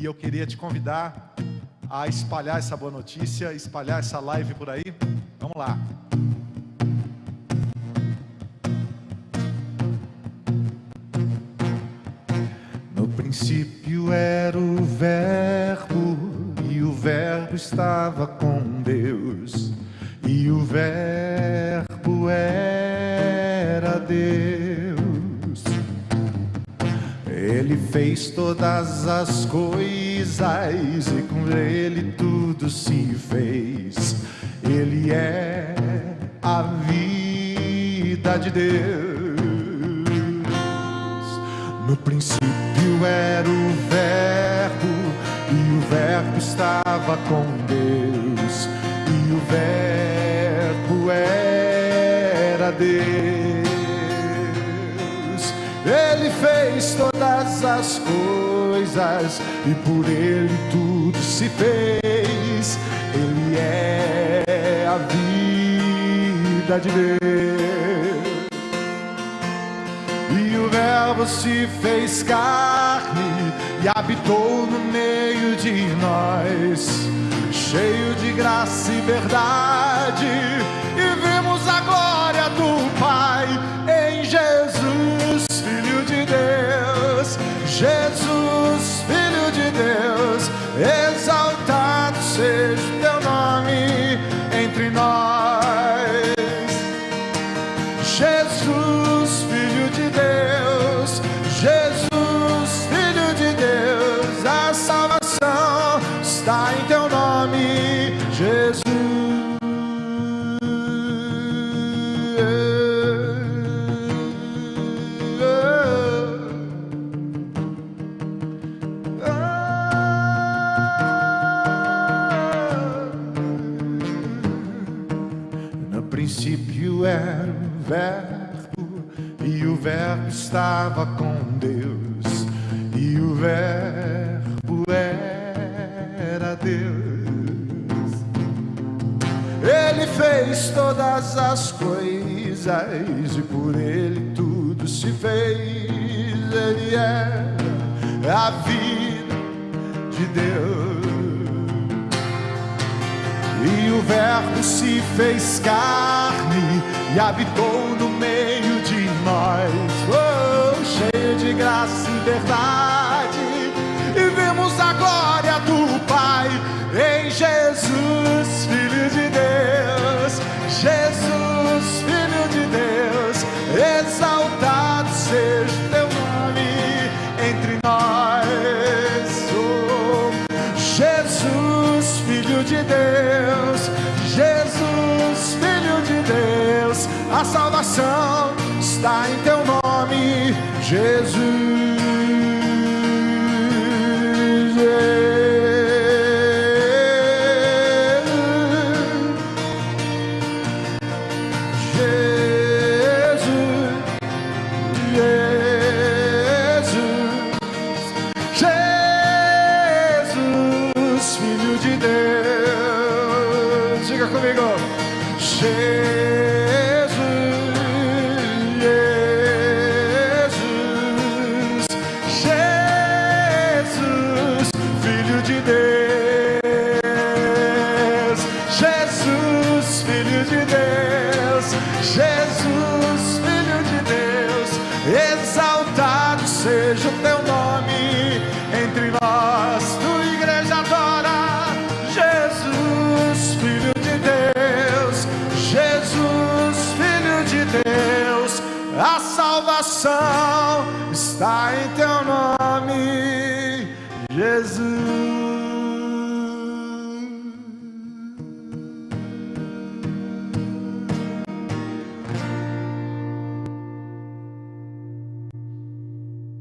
e eu queria te convidar a espalhar essa boa notícia, espalhar essa live por aí. Vamos lá. No princípio era o Verbo, e o Verbo estava com Deus, e o Verbo era Deus. Ele fez todas as coisas e com ele tudo se fez. Ele é a vida de Deus. No princípio era o Verbo e o Verbo estava com Deus e o Verbo era Deus. As coisas e por ele tudo se fez. Ele é a vida de Deus. E o Verbo se fez carne e habitou no meio de nós, cheio de graça e verdade. Princípio era o Verbo, e o Verbo estava com Deus, e o Verbo era Deus. Ele fez todas as coisas, e por ele tudo se fez. Ele é a vida de Deus. O Verbo se fez carne e habitou no meio de nós, oh, cheio de graça e verdade. E vimos a glória do Pai em Jesus, a salvação está em teu nome, Jesus. De Deus. Jesus, Filho de Deus. Jesus, Filho de Deus. Exaltado seja o teu nome entre nós. Tua igreja adora. Jesus, Filho de Deus. Jesus, Filho de Deus. A salvação está em teu nome, Jesus.